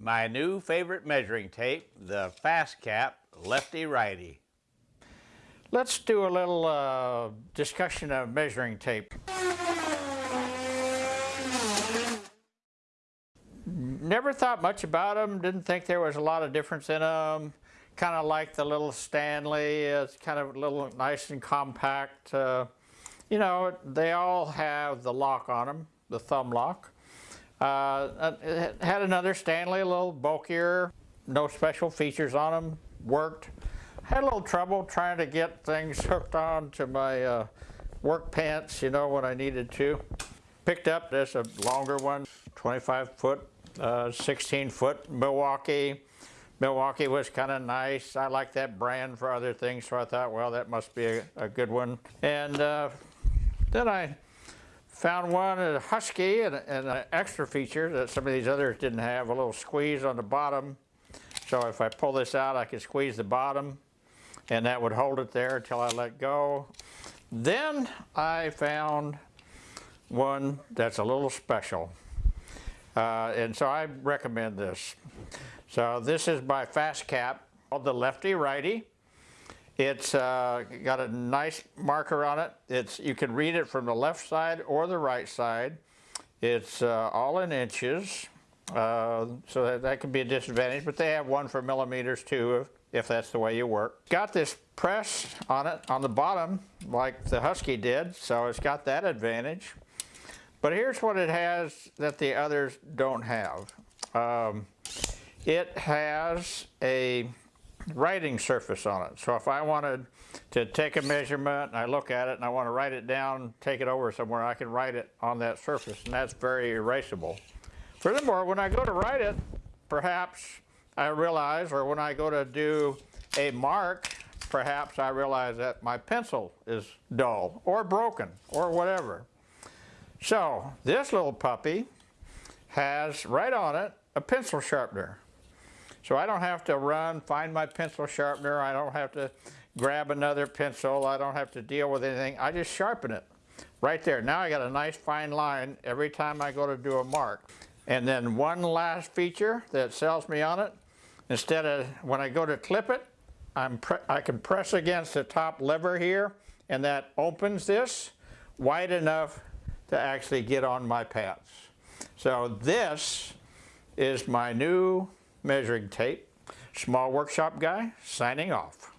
My new favorite measuring tape, the Fast Cap Lefty Righty. Let's do a little uh, discussion of measuring tape. Never thought much about them, didn't think there was a lot of difference in them. Kind of like the little Stanley, it's kind of a little nice and compact. Uh, you know, they all have the lock on them, the thumb lock. Uh, had another Stanley, a little bulkier, no special features on them, worked. Had a little trouble trying to get things hooked on to my uh, work pants, you know, when I needed to. Picked up this a longer one, 25 foot, uh, 16 foot Milwaukee. Milwaukee was kind of nice. I like that brand for other things, so I thought, well, that must be a, a good one. And uh, then I found one, a Husky, and, and, an extra feature that some of these others didn't have, a little squeeze on the bottom. So if I pull this out, I can squeeze the bottom, and that would hold it there until I let go. Then I found one that's a little special. Uh, and so I recommend this. So this is by Fast Cap, called the Lefty Righty. It's uh, got a nice marker on it. It's You can read it from the left side or the right side. It's uh, all in inches, uh, so that, that can be a disadvantage, but they have one for millimeters too, if, if that's the way you work. Got this press on it on the bottom, like the Husky did, so it's got that advantage. But here's what it has that the others don't have. Um, it has a writing surface on it. So if I wanted to take a measurement and I look at it and I want to write it down, take it over somewhere, I can write it on that surface and that's very erasable. Furthermore, when I go to write it, perhaps I realize, or when I go to do a mark, perhaps I realize that my pencil is dull or broken or whatever. So this little puppy has right on it a pencil sharpener. So I don't have to run, find my pencil sharpener. I don't have to grab another pencil. I don't have to deal with anything. I just sharpen it right there. Now I got a nice fine line every time I go to do a mark. And then one last feature that sells me on it, instead of when I go to clip it, I'm I can press against the top lever here and that opens this wide enough to actually get on my pants. So this is my new measuring tape. Small Workshop Guy signing off.